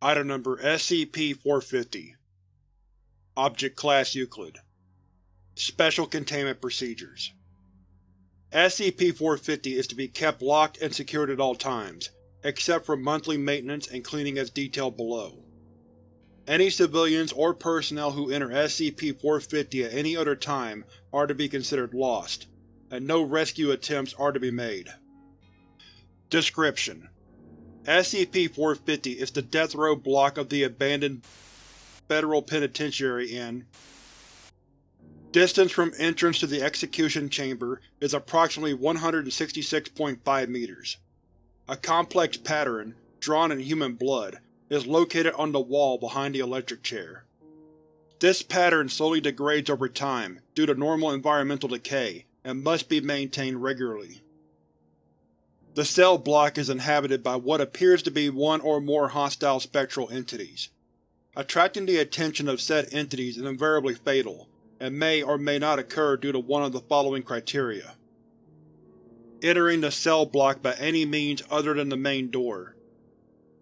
Item Number SCP-450 Object Class Euclid Special Containment Procedures SCP-450 is to be kept locked and secured at all times, except for monthly maintenance and cleaning as detailed below. Any civilians or personnel who enter SCP-450 at any other time are to be considered lost, and no rescue attempts are to be made. Description: SCP-450 is the death row block of the abandoned Federal Penitentiary in Distance from entrance to the execution chamber is approximately 166.5 meters. A complex pattern, drawn in human blood, is located on the wall behind the electric chair. This pattern slowly degrades over time due to normal environmental decay and must be maintained regularly. The cell block is inhabited by what appears to be one or more hostile spectral entities. Attracting the attention of said entities is invariably fatal, and may or may not occur due to one of the following criteria. Entering the cell block by any means other than the main door.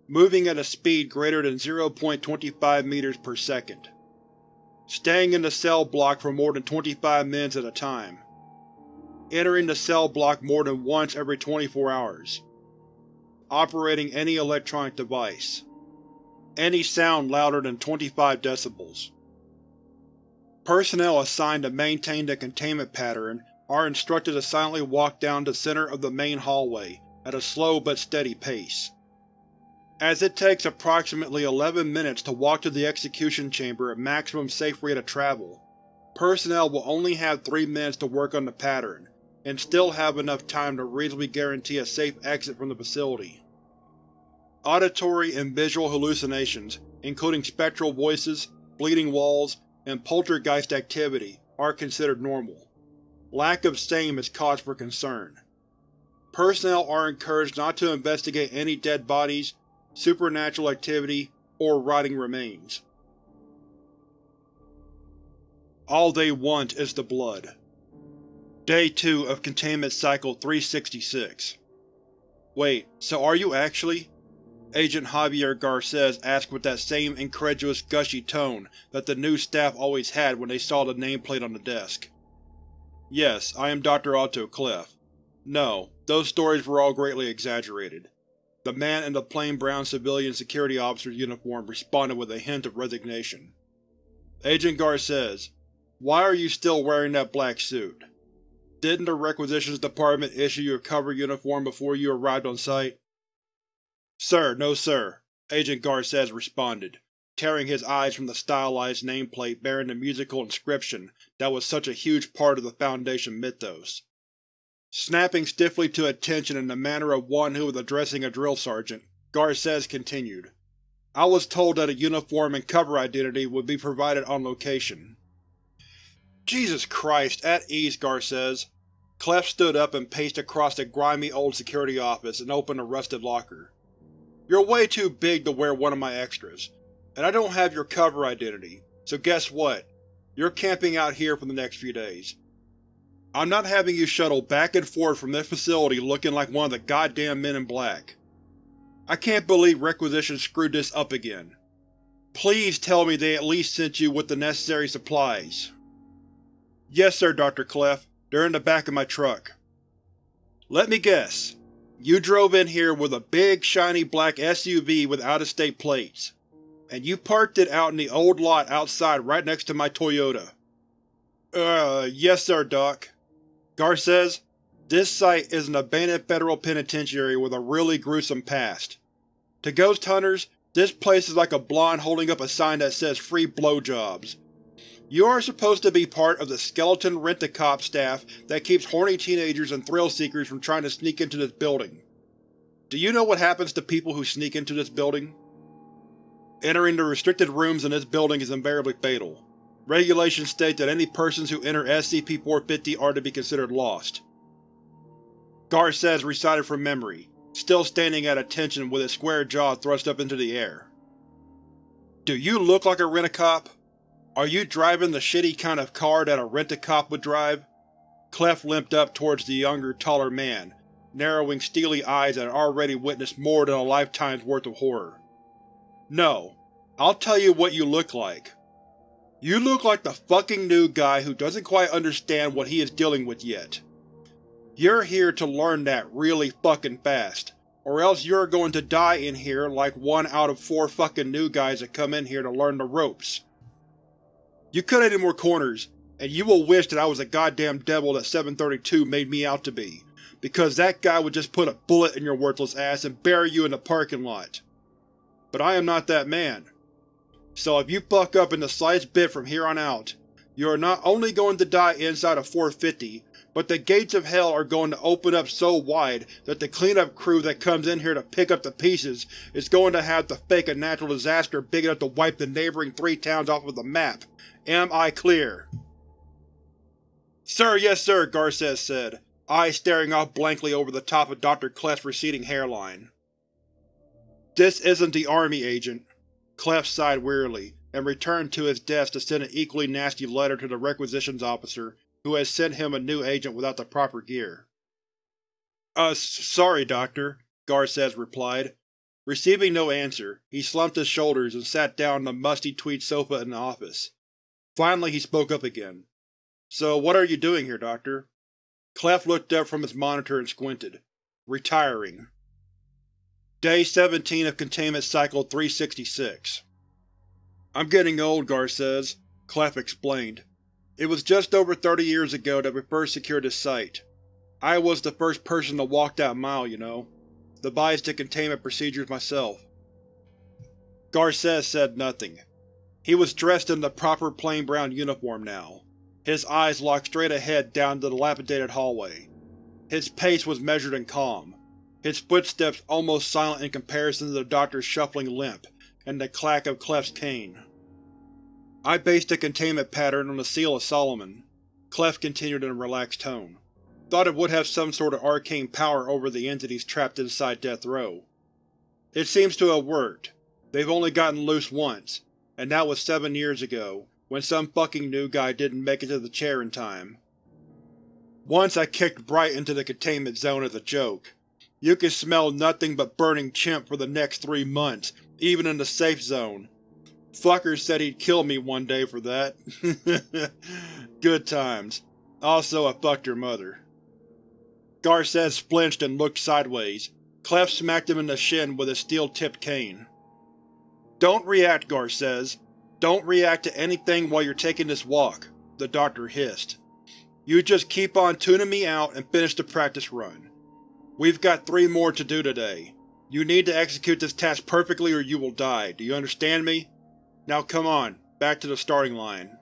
Moving at a speed greater than 0.25 meters per second. Staying in the cell block for more than 25 minutes at a time. Entering the cell block more than once every 24 hours. Operating any electronic device. Any sound louder than 25 decibels. Personnel assigned to maintain the containment pattern are instructed to silently walk down the center of the main hallway at a slow but steady pace. As it takes approximately 11 minutes to walk to the execution chamber at maximum safe rate of travel, personnel will only have 3 minutes to work on the pattern, and still have enough time to reasonably guarantee a safe exit from the facility. Auditory and visual hallucinations, including spectral voices, bleeding walls, and poltergeist activity, are considered normal. Lack of same is cause for concern. Personnel are encouraged not to investigate any dead bodies, supernatural activity, or rotting remains. All they want is the blood. Day 2 of Containment Cycle 366 Wait, so are you actually? Agent Javier Garces asked with that same incredulous, gushy tone that the new staff always had when they saw the nameplate on the desk. Yes, I am Dr. Alto Clef. No, those stories were all greatly exaggerated. The man in the plain brown civilian security officer's uniform responded with a hint of resignation. Agent Garces, why are you still wearing that black suit? Didn't the Requisitions Department issue you a cover uniform before you arrived on site? Sir, no sir, Agent Garces responded, tearing his eyes from the stylized nameplate bearing the musical inscription that was such a huge part of the Foundation mythos. Snapping stiffly to attention in the manner of one who was addressing a drill sergeant, Garces continued, I was told that a uniform and cover identity would be provided on location. Jesus Christ, at ease, Garces. Clef stood up and paced across the grimy old security office and opened a rusted locker. You're way too big to wear one of my extras, and I don't have your cover identity, so guess what? You're camping out here for the next few days. I'm not having you shuttle back and forth from this facility looking like one of the goddamn men in black. I can't believe Requisition screwed this up again. Please tell me they at least sent you with the necessary supplies. Yes sir, Dr. Clef. They're in the back of my truck. Let me guess. You drove in here with a big, shiny black SUV with out-of-state plates, and you parked it out in the old lot outside right next to my Toyota. Uh, yes sir, Doc. Garces, this site is an abandoned federal penitentiary with a really gruesome past. To ghost hunters, this place is like a blonde holding up a sign that says free blowjobs. You are supposed to be part of the skeleton rent-a-cop staff that keeps horny teenagers and thrill-seekers from trying to sneak into this building. Do you know what happens to people who sneak into this building? Entering the restricted rooms in this building is invariably fatal. Regulations state that any persons who enter SCP-450 are to be considered lost. Garces recited from memory, still standing at attention with his square jaw thrust up into the air. Do you look like a rent-a-cop? Are you driving the shitty kind of car that a rent-a-cop would drive? Clef limped up towards the younger, taller man, narrowing steely eyes that had already witnessed more than a lifetime's worth of horror. No. I'll tell you what you look like. You look like the fucking new guy who doesn't quite understand what he is dealing with yet. You're here to learn that really fucking fast, or else you're going to die in here like one out of four fucking new guys that come in here to learn the ropes. You cut any more corners, and you will wish that I was a goddamn devil that 732 made me out to be, because that guy would just put a bullet in your worthless ass and bury you in the parking lot. But I am not that man. So if you fuck up in the slightest bit from here on out, you are not only going to die inside of 450, but the gates of hell are going to open up so wide that the cleanup crew that comes in here to pick up the pieces is going to have to fake a natural disaster big enough to wipe the neighboring three towns off of the map. Am I clear? Sir, yes sir, Garces said, eyes staring off blankly over the top of Dr. Clef's receding hairline. This isn't the Army, Agent. Clef sighed wearily, and returned to his desk to send an equally nasty letter to the requisitions officer who had sent him a new agent without the proper gear. Uh, sorry, Doctor, Garces replied. Receiving no answer, he slumped his shoulders and sat down on the musty tweed sofa in the office. Finally he spoke up again. So what are you doing here, Doctor? Clef looked up from his monitor and squinted. Retiring. Day 17 of Containment Cycle 366 I'm getting old, Garces, Clef explained. It was just over 30 years ago that we first secured this site. I was the first person to walk that mile, you know. The containment procedures myself. Garces said nothing. He was dressed in the proper plain brown uniform now. His eyes locked straight ahead down the dilapidated hallway. His pace was measured and calm his footsteps almost silent in comparison to the doctor's shuffling limp and the clack of Clef's cane. I based the containment pattern on the Seal of Solomon, Clef continued in a relaxed tone. Thought it would have some sort of arcane power over the entities trapped inside Death Row. It seems to have worked. They've only gotten loose once, and that was seven years ago, when some fucking new guy didn't make it to the chair in time. Once I kicked Bright into the containment zone as a joke, you can smell nothing but burning chimp for the next three months, even in the safe zone. Fucker said he'd kill me one day for that. Good times. Also, I fucked your mother. Garces flinched and looked sideways. Clef smacked him in the shin with his steel-tipped cane. Don't react, Garces. Don't react to anything while you're taking this walk, the doctor hissed. You just keep on tuning me out and finish the practice run. We've got three more to do today. You need to execute this task perfectly or you will die, do you understand me? Now come on, back to the starting line.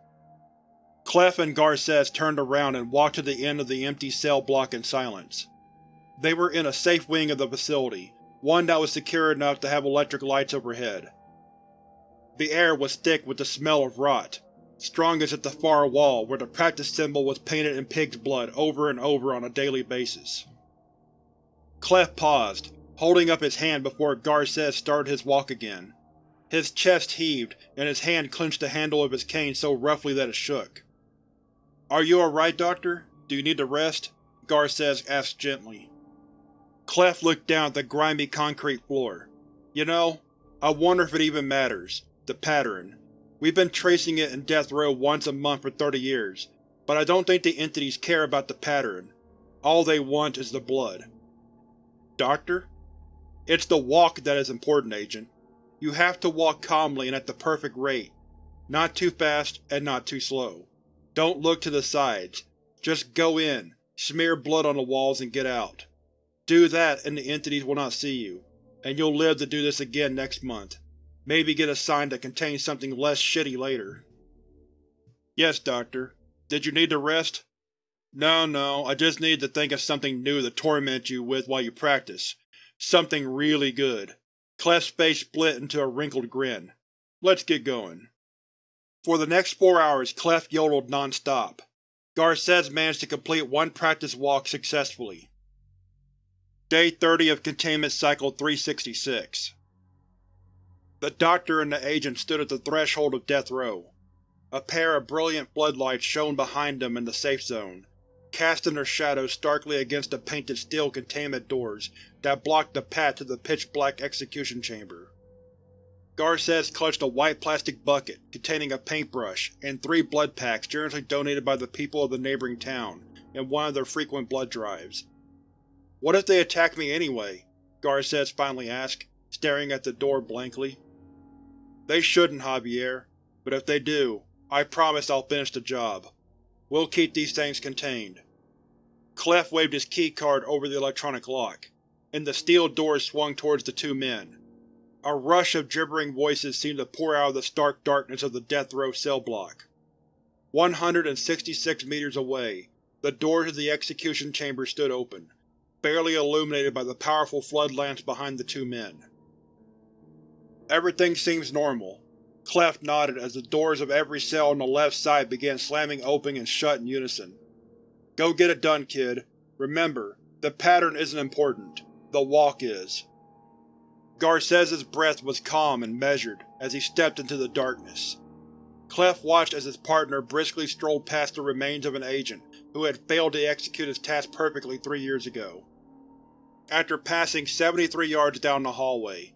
Clef and Garces turned around and walked to the end of the empty cell block in silence. They were in a safe wing of the facility, one that was secure enough to have electric lights overhead. The air was thick with the smell of rot, strongest at the far wall where the practice symbol was painted in pig's blood over and over on a daily basis. Clef paused, holding up his hand before Garces started his walk again. His chest heaved, and his hand clenched the handle of his cane so roughly that it shook. Are you alright, Doctor? Do you need to rest? Garces asked gently. Clef looked down at the grimy concrete floor. You know, I wonder if it even matters. The pattern. We've been tracing it in Death Row once a month for 30 years, but I don't think the entities care about the pattern. All they want is the blood. Doctor? It's the walk that is important, Agent. You have to walk calmly and at the perfect rate. Not too fast and not too slow. Don't look to the sides. Just go in, smear blood on the walls and get out. Do that and the entities will not see you, and you'll live to do this again next month. Maybe get a sign that contains something less shitty later. Yes, Doctor. Did you need to rest? No, no, I just needed to think of something new to torment you with while you practice. Something really good. Clef's face split into a wrinkled grin. Let's get going. For the next four hours Clef yodeled non-stop. Garces managed to complete one practice walk successfully. Day 30 of Containment Cycle 366 The Doctor and the Agent stood at the threshold of Death Row. A pair of brilliant floodlights shone behind them in the safe zone, casting their shadows starkly against the painted steel containment doors that blocked the path to the pitch-black execution chamber. Garces clutched a white plastic bucket containing a paintbrush and three blood packs generously donated by the people of the neighboring town in one of their frequent blood drives. What if they attack me anyway? Garces finally asked, staring at the door blankly. They shouldn't, Javier, but if they do, I promise I'll finish the job. We'll keep these things contained. Clef waved his keycard over the electronic lock, and the steel doors swung towards the two men. A rush of gibbering voices seemed to pour out of the stark darkness of the death row cell block. 166 meters away, the doors of the execution chamber stood open, barely illuminated by the powerful flood lamps behind the two men. Everything seems normal. Clef nodded as the doors of every cell on the left side began slamming open and shut in unison. Go get it done, kid. Remember, the pattern isn't important. The walk is. Garces's breath was calm and measured as he stepped into the darkness. Clef watched as his partner briskly strolled past the remains of an agent who had failed to execute his task perfectly three years ago. After passing 73 yards down the hallway,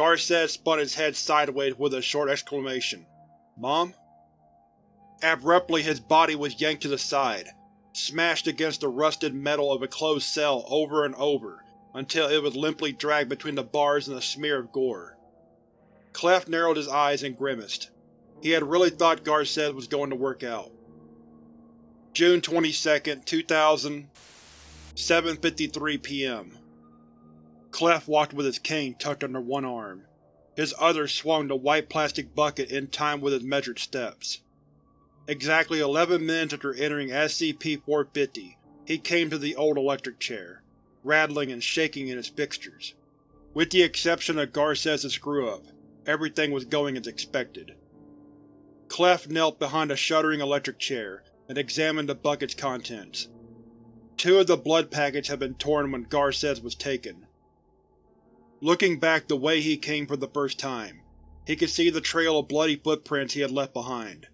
Garces spun his head sideways with a short exclamation. Mom? Abruptly his body was yanked to the side, smashed against the rusted metal of a closed cell over and over until it was limply dragged between the bars in a smear of gore. Clef narrowed his eyes and grimaced. He had really thought Garces was going to work out. June 22, 2000 7.53 p.m. Clef walked with his cane tucked under one arm. His other swung the white plastic bucket in time with his measured steps. Exactly eleven minutes after entering SCP-450, he came to the old electric chair, rattling and shaking in its fixtures. With the exception of Garces's screw-up, everything was going as expected. Clef knelt behind a shuddering electric chair and examined the bucket's contents. Two of the blood packets had been torn when Garces was taken. Looking back the way he came for the first time, he could see the trail of bloody footprints he had left behind.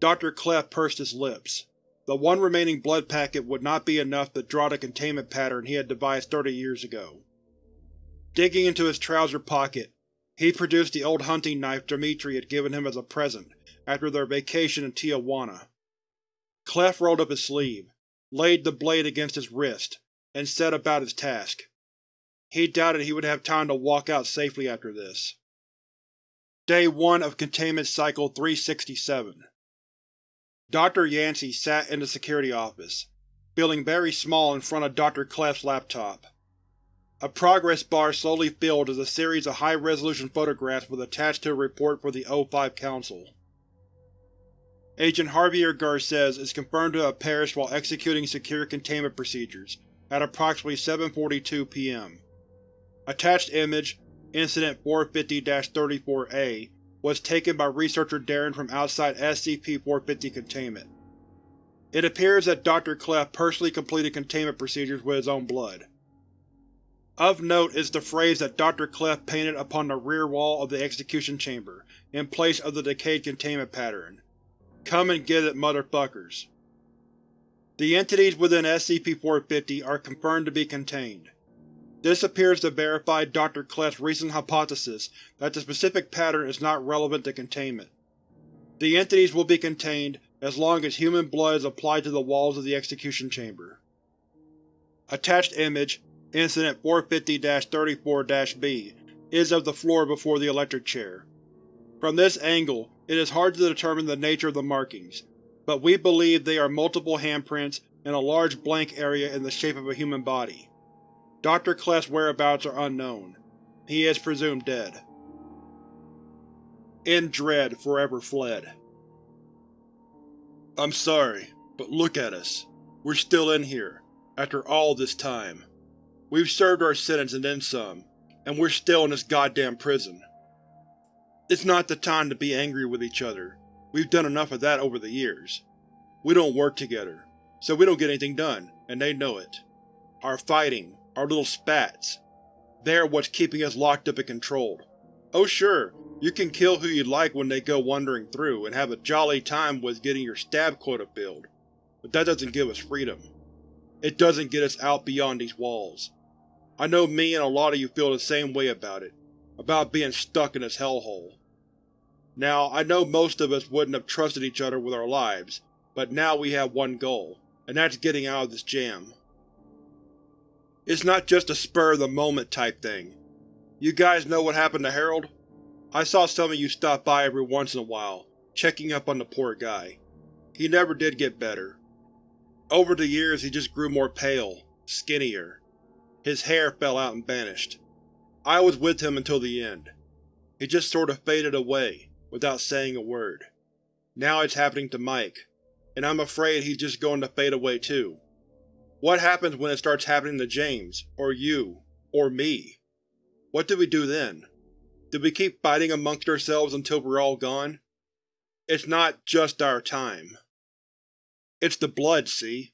Dr. Clef pursed his lips. The one remaining blood packet would not be enough to draw the containment pattern he had devised thirty years ago. Digging into his trouser pocket, he produced the old hunting knife Dimitri had given him as a present after their vacation in Tijuana. Clef rolled up his sleeve, laid the blade against his wrist, and set about his task. He doubted he would have time to walk out safely after this. Day 1 of Containment Cycle 367 Dr. Yancey sat in the security office, feeling very small in front of Dr. Clef's laptop. A progress bar slowly filled as a series of high-resolution photographs was attached to a report for the O5 Council. Agent Javier Garces is confirmed to have perished while executing secure containment procedures at approximately 7.42 p.m. Attached image, Incident 450-34-A, was taken by researcher Darren from outside SCP-450 containment. It appears that Dr. Clef personally completed containment procedures with his own blood. Of note is the phrase that Dr. Clef painted upon the rear wall of the execution chamber, in place of the decayed containment pattern. Come and get it, motherfuckers. The entities within SCP-450 are confirmed to be contained. This appears to verify Dr. Clef's recent hypothesis that the specific pattern is not relevant to containment. The entities will be contained as long as human blood is applied to the walls of the execution chamber. Attached image, Incident 450-34-B, is of the floor before the electric chair. From this angle, it is hard to determine the nature of the markings, but we believe they are multiple handprints and a large blank area in the shape of a human body. Dr. Clef's whereabouts are unknown. He is presumed dead. In dread forever fled. I'm sorry, but look at us. We're still in here, after all this time. We've served our sentence and then some, and we're still in this goddamn prison. It's not the time to be angry with each other. We've done enough of that over the years. We don't work together, so we don't get anything done, and they know it. Our fighting, our little spats. They're what's keeping us locked up and controlled. Oh sure, you can kill who you like when they go wandering through, and have a jolly time with getting your stab quota filled, but that doesn't give us freedom. It doesn't get us out beyond these walls. I know me and a lot of you feel the same way about it, about being stuck in this hellhole. Now, I know most of us wouldn't have trusted each other with our lives, but now we have one goal, and that's getting out of this jam. It's not just a spur-of-the-moment type thing. You guys know what happened to Harold? I saw some of you stop by every once in a while, checking up on the poor guy. He never did get better. Over the years he just grew more pale, skinnier. His hair fell out and vanished. I was with him until the end. He just sort of faded away, without saying a word. Now it's happening to Mike, and I'm afraid he's just going to fade away too. What happens when it starts happening to James, or you, or me? What do we do then? Do we keep fighting amongst ourselves until we're all gone? It's not just our time. It's the blood, see?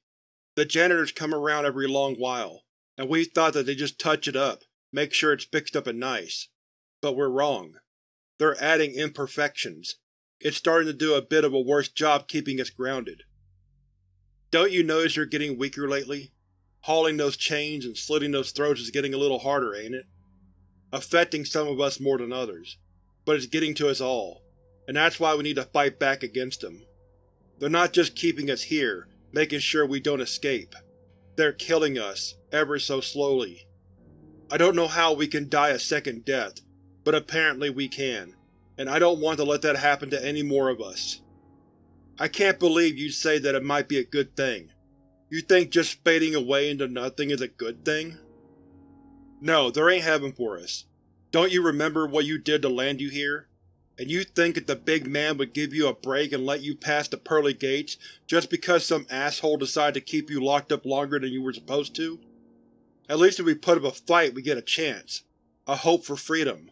The janitors come around every long while, and we thought that they just touch it up, make sure it's fixed up and nice. But we're wrong. They're adding imperfections. It's starting to do a bit of a worse job keeping us grounded. Don't you notice you're getting weaker lately? Hauling those chains and slitting those throats is getting a little harder, ain't it? affecting some of us more than others, but it's getting to us all, and that's why we need to fight back against them. They're not just keeping us here, making sure we don't escape. They're killing us, ever so slowly. I don't know how we can die a second death, but apparently we can, and I don't want to let that happen to any more of us. I can't believe you'd say that it might be a good thing. You think just fading away into nothing is a good thing? No, there ain't heaven for us. Don't you remember what you did to land you here? And you think that the big man would give you a break and let you pass the pearly gates just because some asshole decided to keep you locked up longer than you were supposed to? At least if we put up a fight we get a chance. A hope for freedom.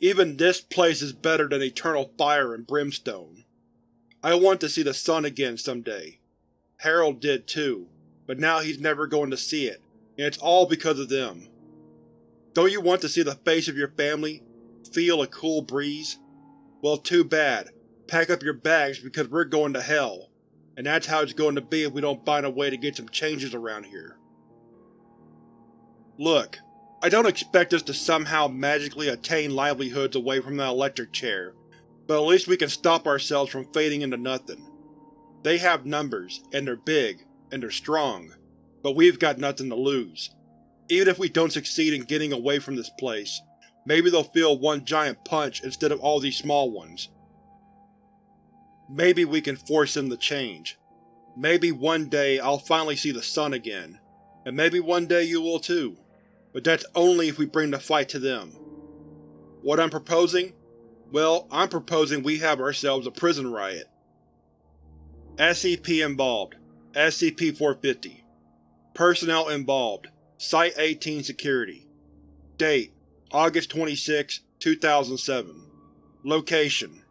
Even this place is better than eternal fire and brimstone. I want to see the sun again someday. Harold did too, but now he's never going to see it, and it's all because of them. Don't you want to see the face of your family? Feel a cool breeze? Well, too bad. Pack up your bags because we're going to hell. And that's how it's going to be if we don't find a way to get some changes around here. Look, I don't expect us to somehow magically attain livelihoods away from that electric chair, but at least we can stop ourselves from fading into nothing. They have numbers, and they're big, and they're strong, but we've got nothing to lose. Even if we don't succeed in getting away from this place, maybe they'll feel one giant punch instead of all these small ones. Maybe we can force them to change. Maybe one day I'll finally see the sun again, and maybe one day you will too. But that's only if we bring the fight to them. What I'm proposing? Well, I'm proposing we have ourselves a prison riot. SCP involved. SCP-450 Personnel involved. Site-18 Security. Date: August 26, 2007 Location: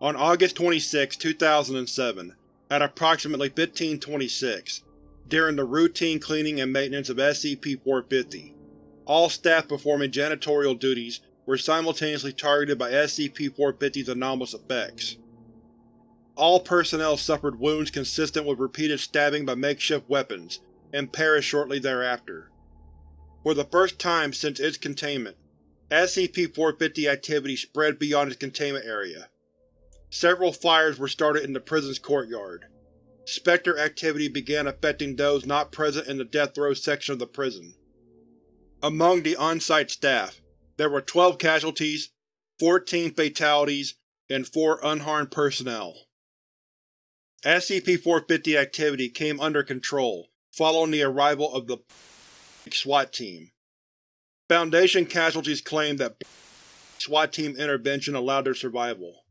On August 26, 2007, at approximately 1526, during the routine cleaning and maintenance of SCP-450, all staff performing janitorial duties were simultaneously targeted by SCP-450's anomalous effects. All personnel suffered wounds consistent with repeated stabbing by makeshift weapons, and perished shortly thereafter. For the first time since its containment, SCP-450 activity spread beyond its containment area. Several fires were started in the prison's courtyard. Spectre activity began affecting those not present in the death row section of the prison. Among the on-site staff, there were 12 casualties, 14 fatalities, and 4 unharmed personnel. SCP-450 activity came under control following the arrival of the SWAT team. Foundation casualties claim that SWAT team intervention allowed their survival.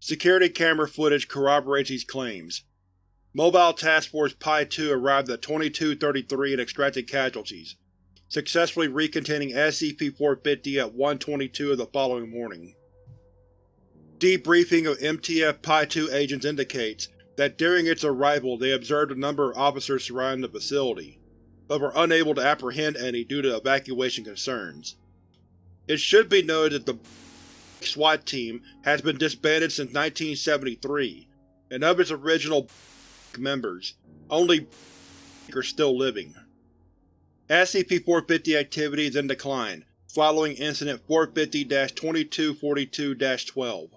Security camera footage corroborates these claims. Mobile Task Force Pi-2 arrived at 2233 and extracted casualties, successfully recontaining SCP-450 at 1.22 of the following morning. Debriefing of MTF Pi-2 agents indicates that during its arrival they observed a number of officers surrounding the facility, but were unable to apprehend any due to evacuation concerns. It should be noted that the SWAT team has been disbanded since 1973, and of its original members, only are still living. SCP-450 activity is in decline, following Incident 450-2242-12.